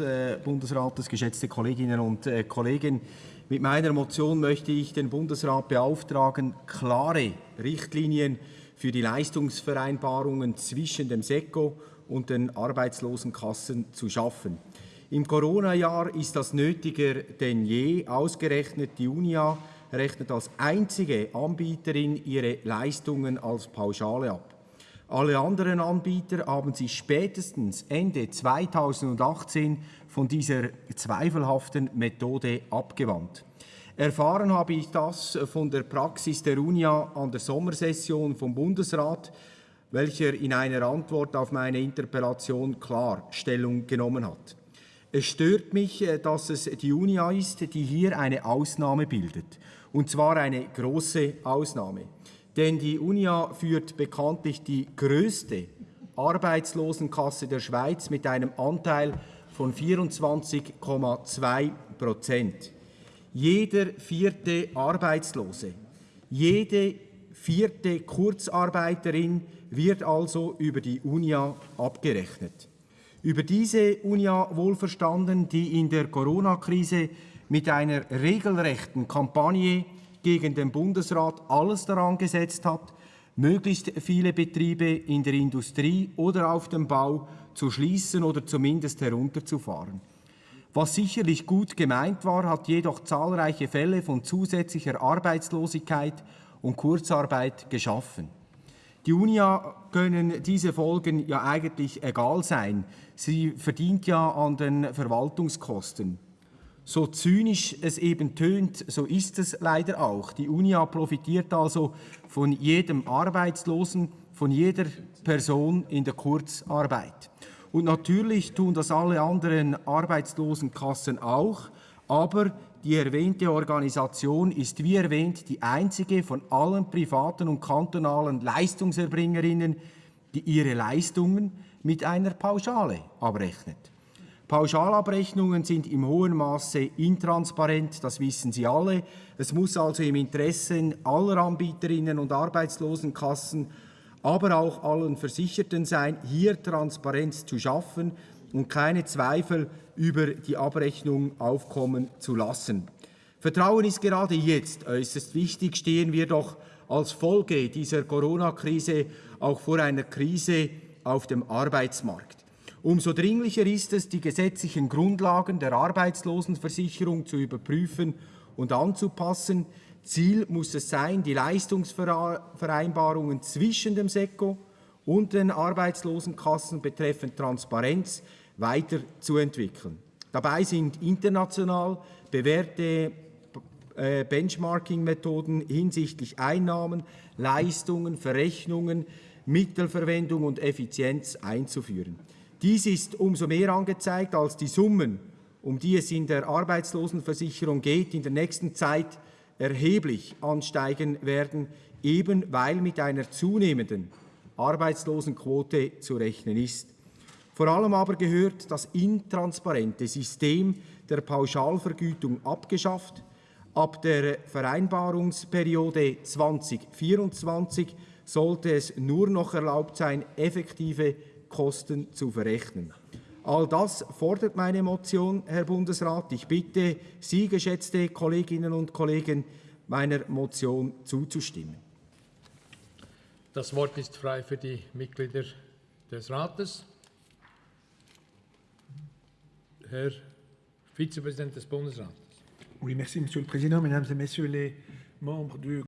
äh, Bundesrates, geschätzte Kolleginnen und äh, Kollegen. Mit meiner Motion möchte ich den Bundesrat beauftragen, klare Richtlinien für die Leistungsvereinbarungen zwischen dem SECO und den Arbeitslosenkassen zu schaffen. Im Corona-Jahr ist das nötiger denn je. Ausgerechnet die UNIA rechnet als einzige Anbieterin ihre Leistungen als Pauschale ab. Alle anderen Anbieter haben sich spätestens Ende 2018 von dieser zweifelhaften Methode abgewandt. Erfahren habe ich das von der Praxis der UNIA an der Sommersession vom Bundesrat, welcher in einer Antwort auf meine Interpellation klar Stellung genommen hat. Es stört mich, äh, dass es die UNIA ist, die hier eine Ausnahme bildet, und zwar eine große Ausnahme denn die UNIA führt bekanntlich die größte Arbeitslosenkasse der Schweiz mit einem Anteil von 24,2 Prozent. Jeder vierte Arbeitslose, jede vierte Kurzarbeiterin wird also über die UNIA abgerechnet. Über diese UNIA wohlverstanden, die in der Corona-Krise mit einer regelrechten Kampagne gegen den Bundesrat alles daran gesetzt hat, möglichst viele Betriebe in der Industrie oder auf dem Bau zu schließen oder zumindest herunterzufahren. Was sicherlich gut gemeint war, hat jedoch zahlreiche Fälle von zusätzlicher Arbeitslosigkeit und Kurzarbeit geschaffen. Die UNIA können diese Folgen ja eigentlich egal sein. Sie verdient ja an den Verwaltungskosten. So zynisch es eben tönt, so ist es leider auch. Die UNIA profitiert also von jedem Arbeitslosen, von jeder Person in der Kurzarbeit. Und natürlich tun das alle anderen Arbeitslosenkassen auch, aber die erwähnte Organisation ist wie erwähnt die einzige von allen privaten und kantonalen Leistungserbringerinnen, die ihre Leistungen mit einer Pauschale abrechnet. Pauschalabrechnungen sind im hohen Maße intransparent, das wissen Sie alle. Es muss also im Interesse aller Anbieterinnen und Arbeitslosenkassen, aber auch allen Versicherten sein, hier Transparenz zu schaffen und keine Zweifel über die Abrechnung aufkommen zu lassen. Vertrauen ist gerade jetzt äußerst wichtig, stehen wir doch als Folge dieser Corona-Krise auch vor einer Krise auf dem Arbeitsmarkt. Umso dringlicher ist es, die gesetzlichen Grundlagen der Arbeitslosenversicherung zu überprüfen und anzupassen. Ziel muss es sein, die Leistungsvereinbarungen zwischen dem SECO und den Arbeitslosenkassen betreffend Transparenz weiterzuentwickeln. Dabei sind international bewährte äh, Benchmarking-Methoden hinsichtlich Einnahmen, Leistungen, Verrechnungen, Mittelverwendung und Effizienz einzuführen. Dies ist umso mehr angezeigt, als die Summen, um die es in der Arbeitslosenversicherung geht, in der nächsten Zeit erheblich ansteigen werden, eben weil mit einer zunehmenden Arbeitslosenquote zu rechnen ist. Vor allem aber gehört das intransparente System der Pauschalvergütung abgeschafft. Ab der Vereinbarungsperiode 2024 sollte es nur noch erlaubt sein, effektive Kosten zu verrechnen. All das fordert meine Motion, Herr Bundesrat. Ich bitte Sie, geschätzte Kolleginnen und Kollegen, meiner Motion zuzustimmen. Das Wort ist frei für die Mitglieder des Rates. Herr Vizepräsident des Bundesrates. Oui, merci, Monsieur le Président, Mesdames et Messieurs les membres du